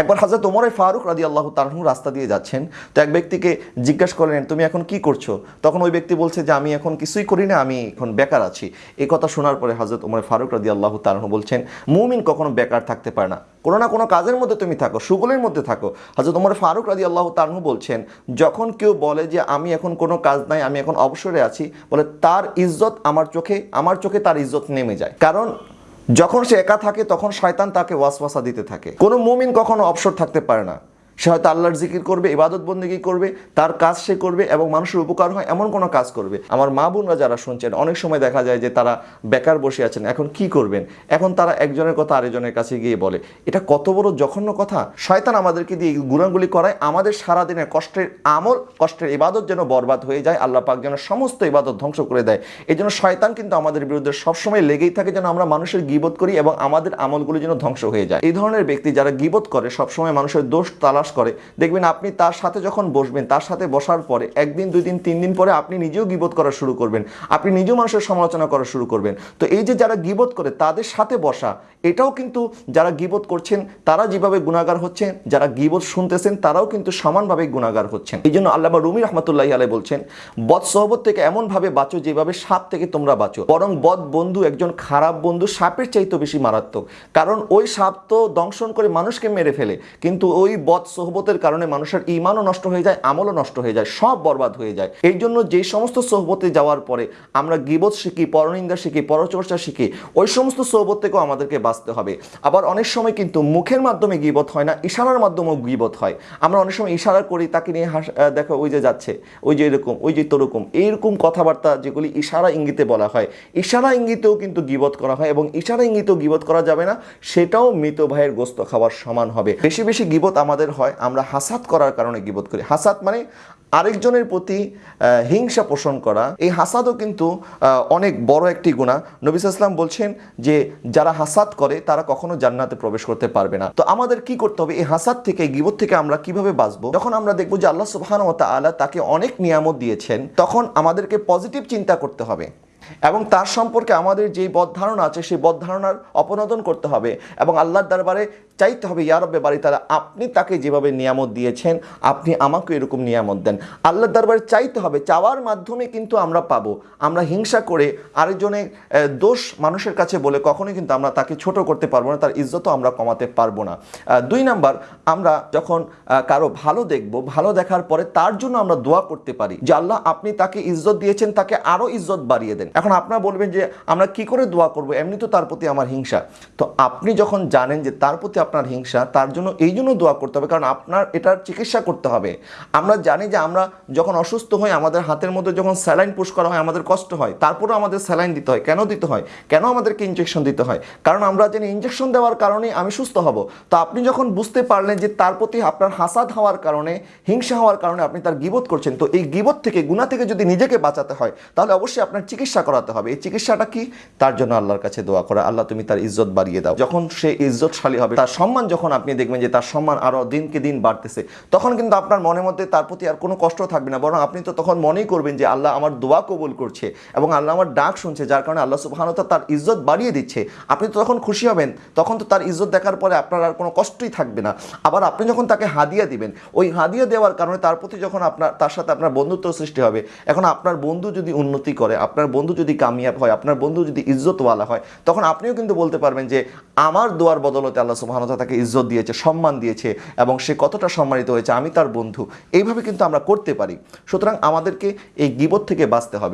একবার হাজরত ওমরে ফারুক রাদি আল্লাহ তারহু রাস্তা দিয়ে যাচ্ছেন, তো এক ব্যক্তিকে জিজ্ঞাসা করলেন, তুমি এখন কি করছ? তখন ওই ব্যক্তি বলছে যে, আমি এখন কিছুই করি না, আমি এখন বেকার আছি। এই কথা শোনার পরে হজরত ওমরে ফারুক রাদি আল্লাহ তারহু বলছেন, মুমিন কখনো বেকার থাকতে পারে না। কোনো না কোনো কাজের মধ্যে তুমি থাকো, সুগলের মধ্যে থাকো। হজরত ওমর ফারুক রাদি আল্লাহ তারহু বলছেন, যখন কেউ বলে যে, আমি এখন কোনো কাজ নাই, আমি এখন অবসরে আছি, বলে তার ইজ্জত আমার চোখে আমার চোখে তার ইজ্জত নেমে যায়। কারণ যখন সে একা থাকে, তখন শয়তান তাকে ওয়াসওয়াসা দিতে থাকে। কোনো মুমিন কখনো অবসর থাকতে পারে না। সে হয়তো আল্লাহর জিকির করবে, ইবাদত বন্দিগি করবে, তার কাজ সে করবে এবং মানুষের উপকার হয়, এমন কোনো কাজ করবে। আমার মা বোনরা যারা শুনছেন, অনেক সময় দেখা যায় যে তারা বেকার বসে আছেন, এখন কি করবেন? এখন তারা একজনের কথা আরেকজনের কাছে গিয়ে বলে। এটা কত বড় জঘন্য কথা। শয়তান আমাদেরকে দিয়ে গুণাগুলি করায়, আমাদের সারাদিনের কষ্টের আমল, কষ্টের ইবাদত যেন বরবাদ হয়ে যায়, আল্লাহ পাক যেন সমস্ত ইবাদত ধ্বংস করে দেয়। এই জন্য শয়তান কিন্তু আমাদের বিরুদ্ধে সবসময় লেগেই থাকে যেন আমরা মানুষের গিবত করি এবং আমাদের আমলগুলি যেন ধ্বংস হয়ে যায়। এই ধরনের ব্যক্তি যারা গিবত করে, সবসময় মানুষের দোষ, তালাশ করে। দেখবেন আপনি তার সাথে যখন বসবেন, তার সাথে বসার পরে একদিন, দুই দিন, তিন দিন পরে আপনি নিজেও গিবত করা শুরু করবেন। আপনি নিজেও মানুষের সমালোচনা করা শুরু করবেন। তো এই যে যারা গিবত করে, তাদের সাথে বসা, এটাও কিন্তু যারা গিবত করছেন, তারা যেভাবে গুণাগার হচ্ছেন, যারা গিবত শুনতেছেন, তারাও কিন্তু সমানভাবে গুণাগার হচ্ছেন। এই জন্য আল্লামা রুমি রহমতুল্লাহ আলাই বলছেন, বদ সহবত থেকে এমনভাবে বাঁচো যেভাবে সাপ থেকে তোমরা বাঁচো। বরং বদ বন্ধু একজন খারাপ বন্ধু সাপের চাইতে বেশি মারাত্মক। কারণ ওই সাপ তো দংশন করে মানুষকে মেরে ফেলে। কিন্তু ওই বদ সোহবতের কারণে মানুষের ইমানও নষ্ট হয়ে যায়, আমলও নষ্ট হয়ে যায়, সব বরবাদ হয়ে যায়। এই জন্য যে সমস্ত সোহবতে যাওয়ার পরে আমরা গিবত শিখি, পরনিন্দা শিখি, পরচর্চা শিখি, ওই সমস্ত সোহবত থেকেও আমাদেরকে বাঁচতে হবে। আবার অনেক সময় কিন্তু মুখের মাধ্যমে গিবত হয় না, ইশারার মাধ্যমেও গিবত হয়। আমরা অনেক সময় ইশারা করি, তাকে নিয়ে হাস দেখো ওই যে যাচ্ছে, ওই যে এরকম, ওই যে তোরকম, এইরকম কথাবার্তা যেগুলি ইশারা ইঙ্গিতে বলা হয়। ইশারা ইঙ্গিতেও কিন্তু গিবত করা হয় এবং ইশারা ইঙ্গিতেও গিবত করা যাবে না, সেটাও মৃত ভাইয়ের গোস্ত খাওয়ার সমান হবে। বেশি বেশি গিবত আমাদের হয়, আমরা হাসাত করার কারণে গিবত করি। হাসাত মানে আরেকজনের প্রতি হিংসা পোষণ করা। এই হাসাদও কিন্তু অনেক বড় একটি গুণা নবিস ইসলাম বলছেন যে, যারা হাসাদ করে, তারা কখনো জান্নাতে প্রবেশ করতে পারবে না। তো আমাদের কি করতে হবে? এই হাসাদ থেকে, এই গিবত থেকে আমরা কীভাবে বাঁচবো? যখন আমরা দেখব যে আল্লাহ সুবহান ও তাআলা তাকে অনেক নিয়ামত দিয়েছেন, তখন আমাদেরকে পজিটিভ চিন্তা করতে হবে। এবং তার সম্পর্কে আমাদের যে বদ ধারণা আছে, সেই বদ ধারণার অপনোদন করতে হবে এবং আল্লাহর দরবারে চাইতে হবে ইয়ারব্বে বাড়ি তারা আপনি তাকে যেভাবে নিয়ামত দিয়েছেন, আপনি আমাকে এরকম নিয়ামত দেন। আল্লাহর দরবারে চাইতে হবে, চাওয়ার মাধ্যমে কিন্তু আমরা পাবো। আমরা হিংসা করে আরেকজনের দোষ মানুষের কাছে বলে কখনোই কিন্তু আমরা তাকে ছোট করতে পারব না, তার ইজ্জতও আমরা কমাতে পারব না। দুই নাম্বার, আমরা যখন কারও ভালো দেখব, ভালো দেখার পরে তার জন্য আমরা দোয়া করতে পারি যে, আল্লাহ, আপনি তাকে ইজ্জত দিয়েছেন, তাকে আরও ইজ্জত বাড়িয়ে দেন। এখন আপনারা বলবেন যে আমরা কি করে দোয়া করব? এমনি তো তার প্রতি আমার হিংসা। তো আপনি যখন জানেন যে তার প্রতি আপনার হিংসা, তার জন্য এই জন্য দোয়া করতে হবে, কারণ আপনার এটার চিকিৎসা করতে হবে। আমরা জানি যে আমরা যখন অসুস্থ হই, আমাদের হাতের মধ্যে যখন স্যালাইন পুশ করা হয়, আমাদের কষ্ট হয়। তারপরেও আমাদের স্যালাইন দিতে হয়। কেন দিতে হয়? কেন আমাদেরকে ইনজেকশন দিতে হয়? কারণ আমরা জানি ইনজেকশন দেওয়ার কারণে আমি সুস্থ হব। তো আপনি যখন বুঝতে পারলেন যে তার প্রতি আপনার হাসাদ হওয়ার কারণে, হিংসা হওয়ার কারণে আপনি তার গিবত করছেন, তো এই গিবত থেকে গুণা থেকে যদি নিজেকে বাঁচাতে হয়, তাহলে অবশ্যই আপনার চিকিৎসা করাতে হবে। এই চিকিৎসাটা কি? তার জন্য আল্লাহর কাছে দোয়া করা। আল্লাহ তুমি তার ইজ্জত বাড়িয়ে দাও। যখন সে ইজ্জতশালী হবে, তার সম্মান যখন আপনি দেখবেন যে তার সম্মান আরও দিনকে দিন বাড়তেছে, তখন কিন্তু আপনার মনের মধ্যে তার প্রতি আর কোনো কষ্ট থাকবে না। বরং আপনি তো তখন মনেই করবেন যে আল্লাহ আমার দোয়া কবুল করছে এবং আল্লাহ আমার ডাক শুনছে, যার কারণে আল্লাহ সুবহানাহু তার ইজ্জত বাড়িয়ে দিচ্ছে। আপনি তো তখন খুশি হবেন, তখন তো তার ইজ্জত দেখার পরে আপনার আর কোনো কষ্টই থাকবে না। আবার আপনি যখন তাকে হাদিয়া দিবেন, ওই হাদিয়া দেওয়ার কারণে তার প্রতি যখন আপনার, তার সাথে আপনার বন্ধুত্ব সৃষ্টি হবে, এখন আপনার বন্ধু যদি উন্নতি করে, আপনার বন্ধু যদি কামিয়াব হয়, আপনার বন্ধু যদি ইজ্জতওয়ালা হয়, তখন আপনিও কিন্তু বলতে পারবেন যে, আমার দোয়ার বদলতে আল্লাহ সুবহানাহু ওয়া তাকে ইজ্জত দিয়েছে, সম্মান দিয়েছে এবং সে কতটা সম্মানিত হয়েছে, আমি তার বন্ধু। এইভাবে কিন্তু আমরা করতে পারি। সুতরাং আমাদেরকে এই গিবত থেকে বাঁচতে হবে।